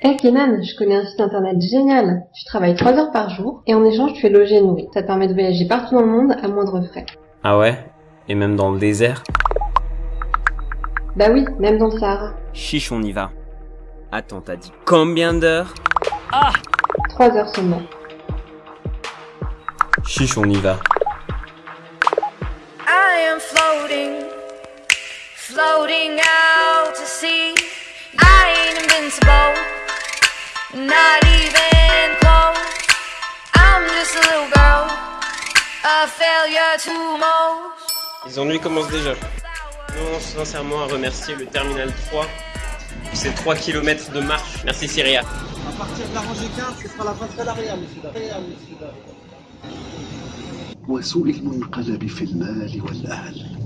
Hey Kenan, je connais un site internet génial. Tu travailles 3 heures par jour et en échange tu es logé et nourri. Ça te permet de voyager partout dans le monde à moindre frais. Ah ouais? Et même dans le désert? Bah oui, même dans le Sahara. Chiche, on y va. Attends, t'as dit combien d'heures? Ah 3 heures seulement. Chiche, on y va. I am floating, floating out to sea. I ain't invincible, les ennuis commencent déjà. Nous on sincèrement à remercier le Terminal 3 pour ces 3 km de marche. Merci Syria. À partir de la rangée 15, ce sera la face à l'arrière, monsieur.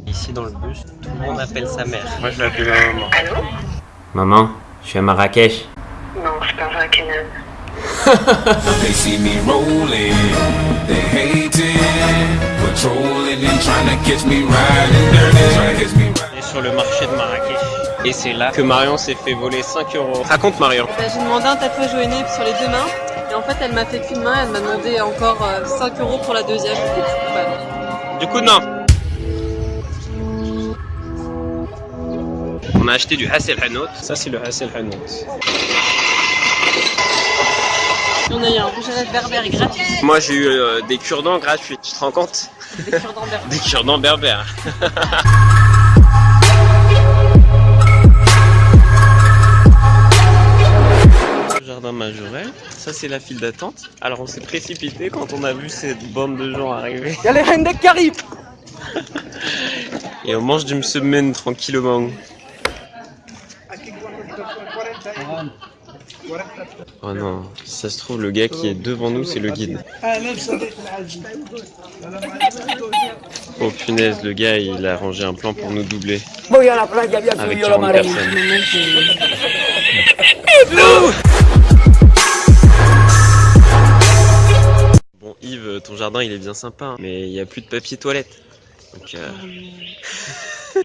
Ici dans le bus, tout le monde appelle sa mère. Moi je l'appelle ma maman. Maman, je suis à Marrakech. Je parle à Kenan. They see me rolling, they hating, patrolling and trying to catch me riding dirty, trying to catch me riding. On est sur le marché de Marrakech. Et c'est là que Marion s'est fait voler 5 euros. Raconte Marion. Bah, j'ai demandé un tatouage au nez sur les deux mains. Et en fait, elle m'a fait qu'une main. Elle m'a demandé encore euh, 5 euros pour la deuxième. Voilà. Du coup, non. On a acheté du Hassel Hanout. Ça, c'est le Hassel Hanout. On a eu un rouge à lèvres berbère gratuit. Moi, j'ai eu euh, des cure-dents gratuits. Tu te rends compte Des cure-dents berbères. Des cure-dents berbères. Jardin Majorel, ça c'est la file d'attente. Alors on s'est précipité quand on a vu cette bande de gens arriver. Y'a les reines des Caraïbes Et on mange du semaine tranquillement. Oh non, si ça se trouve le gars qui est devant nous c'est le guide. Oh punaise, le gars il a arrangé un plan pour nous doubler. Avec 40 personnes. Bon Yves, ton jardin il est bien sympa, hein, mais il n'y a plus de papier toilette. Donc euh...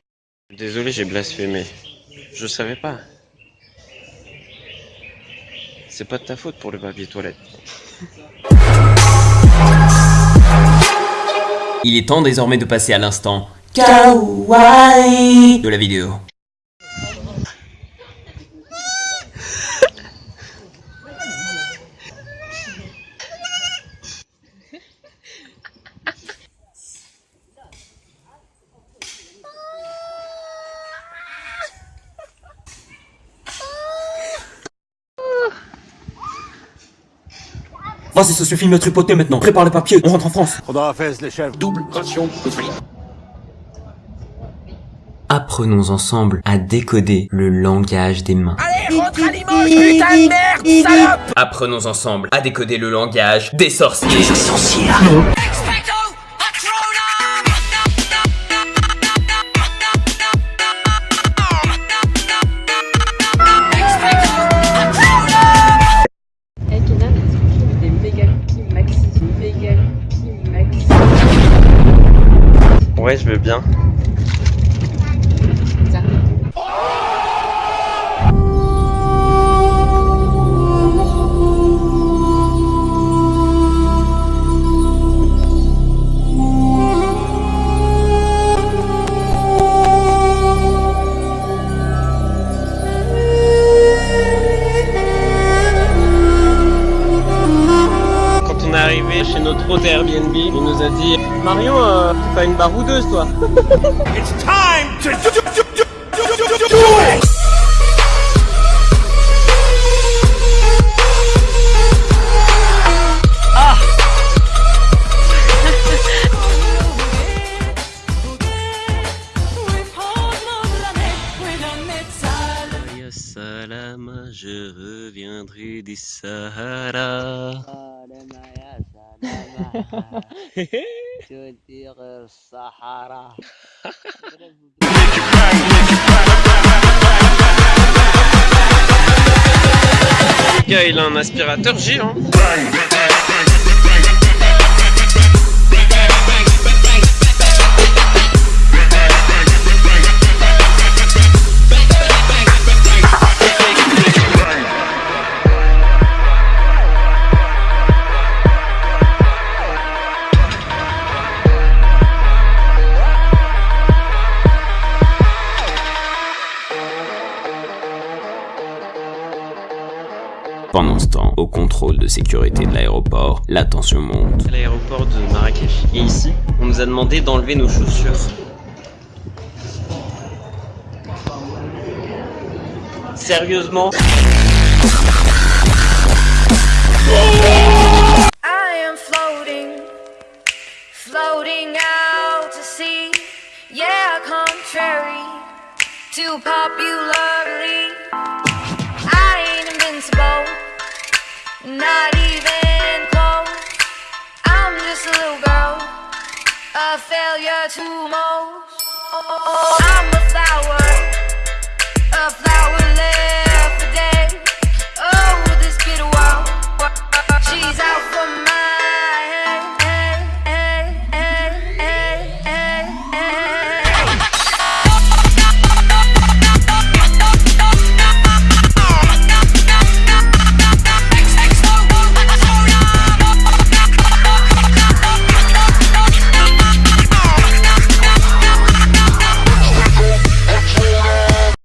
Désolé j'ai blasphémé. Je savais pas. C'est pas de ta faute pour le papier toilette. Il est temps désormais de passer à l'instant kawaii de la vidéo. Vas-y, ça suffit de me tripoter maintenant. Prépare les papiers, on rentre en France. double ration de frites. Apprenons ensemble à décoder le langage des mains. Allez, rentre à Limoges, putain de merde, salope Apprenons ensemble à décoder le langage des sorciers. Expecto Hey Ouais, je veux bien. Hôte Airbnb, il nous a dit Marion, euh, t'es pas une baroudeuse toi. Ya Salama, je reviendrai du Sahara. Le il a un aspirateur géant. Pendant ce temps, au contrôle de sécurité de l'aéroport, la tension monte. À l'aéroport de Marrakech. Et ici, on nous a demandé d'enlever nos chaussures. Sérieusement? I am floating, floating out to sea. Yeah, contrary to popularly, Not even close. I'm just a little girl. A failure to most. I'm a flower. A flowerless